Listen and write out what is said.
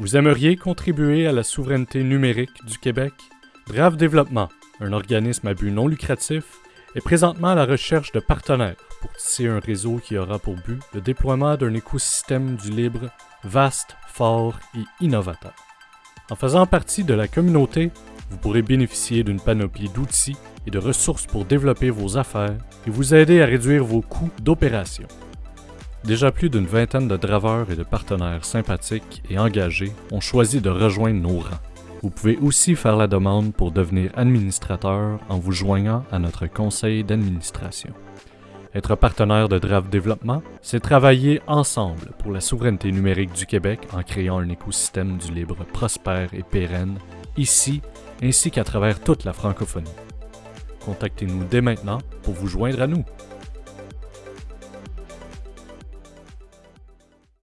Vous aimeriez contribuer à la souveraineté numérique du Québec? Drave Développement, un organisme à but non lucratif, est présentement à la recherche de partenaires pour tisser un réseau qui aura pour but le déploiement d'un écosystème du libre vaste, fort et innovateur. En faisant partie de la communauté, vous pourrez bénéficier d'une panoplie d'outils et de ressources pour développer vos affaires et vous aider à réduire vos coûts d'opération. Déjà plus d'une vingtaine de draveurs et de partenaires sympathiques et engagés ont choisi de rejoindre nos rangs. Vous pouvez aussi faire la demande pour devenir administrateur en vous joignant à notre conseil d'administration. Être partenaire de Drave Développement, c'est travailler ensemble pour la souveraineté numérique du Québec en créant un écosystème du libre prospère et pérenne, ici ainsi qu'à travers toute la francophonie. Contactez-nous dès maintenant pour vous joindre à nous.